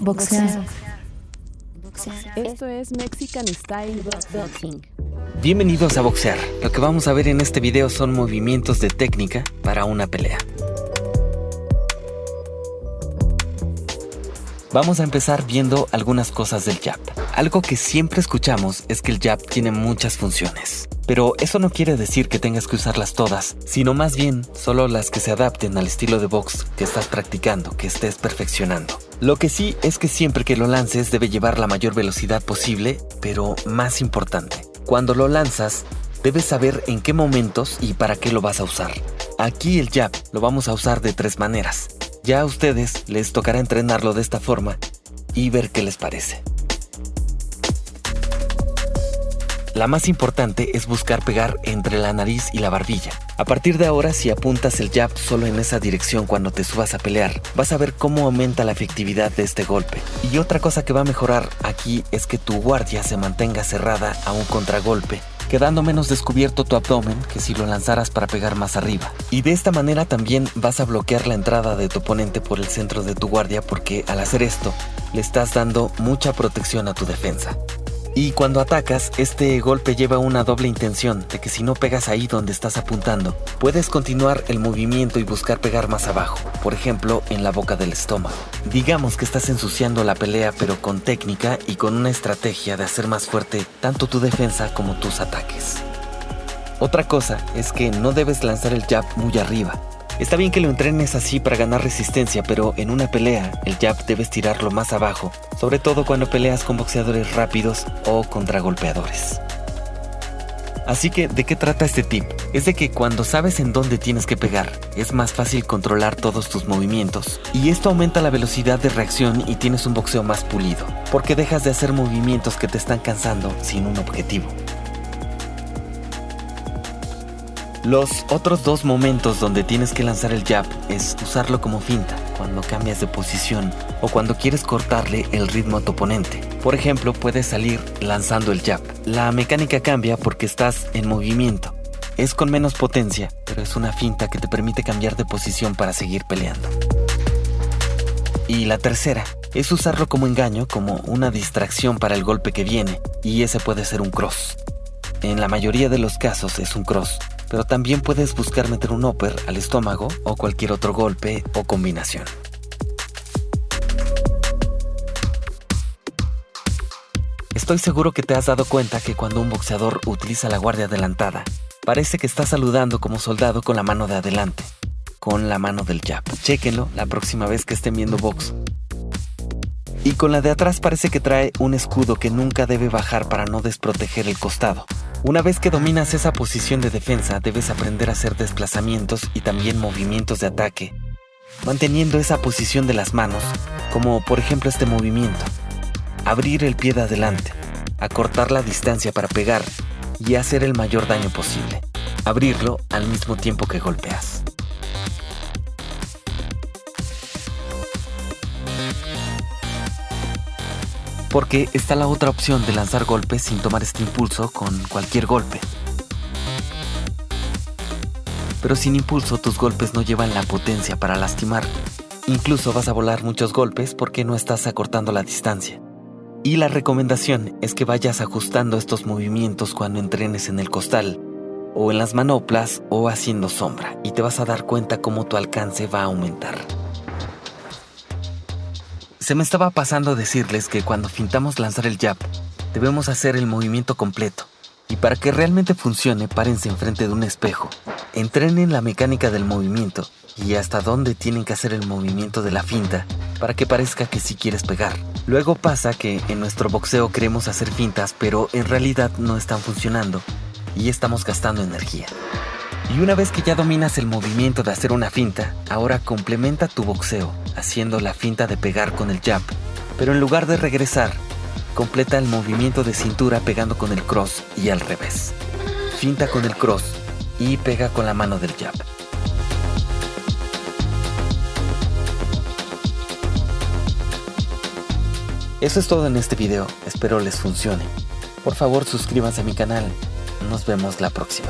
Boxear. Esto es Mexican Style Boxing. Bienvenidos a Boxear. Lo que vamos a ver en este video son movimientos de técnica para una pelea. Vamos a empezar viendo algunas cosas del jab. Algo que siempre escuchamos es que el jab tiene muchas funciones. Pero eso no quiere decir que tengas que usarlas todas, sino más bien solo las que se adapten al estilo de box que estás practicando, que estés perfeccionando. Lo que sí es que siempre que lo lances debe llevar la mayor velocidad posible, pero más importante, cuando lo lanzas, debes saber en qué momentos y para qué lo vas a usar. Aquí el jab lo vamos a usar de tres maneras. Ya a ustedes les tocará entrenarlo de esta forma y ver qué les parece. La más importante es buscar pegar entre la nariz y la barbilla. A partir de ahora, si apuntas el jab solo en esa dirección cuando te subas a pelear, vas a ver cómo aumenta la efectividad de este golpe. Y otra cosa que va a mejorar aquí es que tu guardia se mantenga cerrada a un contragolpe quedando menos descubierto tu abdomen que si lo lanzaras para pegar más arriba. Y de esta manera también vas a bloquear la entrada de tu oponente por el centro de tu guardia porque al hacer esto le estás dando mucha protección a tu defensa. Y cuando atacas, este golpe lleva una doble intención de que si no pegas ahí donde estás apuntando, puedes continuar el movimiento y buscar pegar más abajo, por ejemplo, en la boca del estómago. Digamos que estás ensuciando la pelea pero con técnica y con una estrategia de hacer más fuerte tanto tu defensa como tus ataques. Otra cosa es que no debes lanzar el jab muy arriba, Está bien que lo entrenes así para ganar resistencia, pero en una pelea el jab debes tirarlo más abajo, sobre todo cuando peleas con boxeadores rápidos o contragolpeadores. Así que, ¿de qué trata este tip? Es de que cuando sabes en dónde tienes que pegar, es más fácil controlar todos tus movimientos, y esto aumenta la velocidad de reacción y tienes un boxeo más pulido, porque dejas de hacer movimientos que te están cansando sin un objetivo. Los otros dos momentos donde tienes que lanzar el jab es usarlo como finta, cuando cambias de posición o cuando quieres cortarle el ritmo a tu oponente. Por ejemplo, puedes salir lanzando el jab. La mecánica cambia porque estás en movimiento. Es con menos potencia, pero es una finta que te permite cambiar de posición para seguir peleando. Y la tercera es usarlo como engaño, como una distracción para el golpe que viene, y ese puede ser un cross. En la mayoría de los casos es un cross, pero también puedes buscar meter un upper al estómago o cualquier otro golpe o combinación. Estoy seguro que te has dado cuenta que cuando un boxeador utiliza la guardia adelantada, parece que está saludando como soldado con la mano de adelante, con la mano del jab. Chéquenlo la próxima vez que estén viendo box. Y con la de atrás parece que trae un escudo que nunca debe bajar para no desproteger el costado. Una vez que dominas esa posición de defensa, debes aprender a hacer desplazamientos y también movimientos de ataque, manteniendo esa posición de las manos, como por ejemplo este movimiento. Abrir el pie de adelante, acortar la distancia para pegar y hacer el mayor daño posible. Abrirlo al mismo tiempo que golpeas. Porque está la otra opción de lanzar golpes sin tomar este impulso con cualquier golpe. Pero sin impulso tus golpes no llevan la potencia para lastimar. Incluso vas a volar muchos golpes porque no estás acortando la distancia. Y la recomendación es que vayas ajustando estos movimientos cuando entrenes en el costal, o en las manoplas, o haciendo sombra, y te vas a dar cuenta cómo tu alcance va a aumentar. Se me estaba pasando decirles que cuando fintamos lanzar el jab, debemos hacer el movimiento completo. Y para que realmente funcione, párense enfrente de un espejo. Entrenen la mecánica del movimiento y hasta dónde tienen que hacer el movimiento de la finta para que parezca que sí quieres pegar. Luego pasa que en nuestro boxeo queremos hacer fintas, pero en realidad no están funcionando y estamos gastando energía. Y una vez que ya dominas el movimiento de hacer una finta, ahora complementa tu boxeo haciendo la finta de pegar con el jab, pero en lugar de regresar, completa el movimiento de cintura pegando con el cross y al revés. Finta con el cross y pega con la mano del jab. Eso es todo en este video, espero les funcione. Por favor suscríbanse a mi canal, nos vemos la próxima.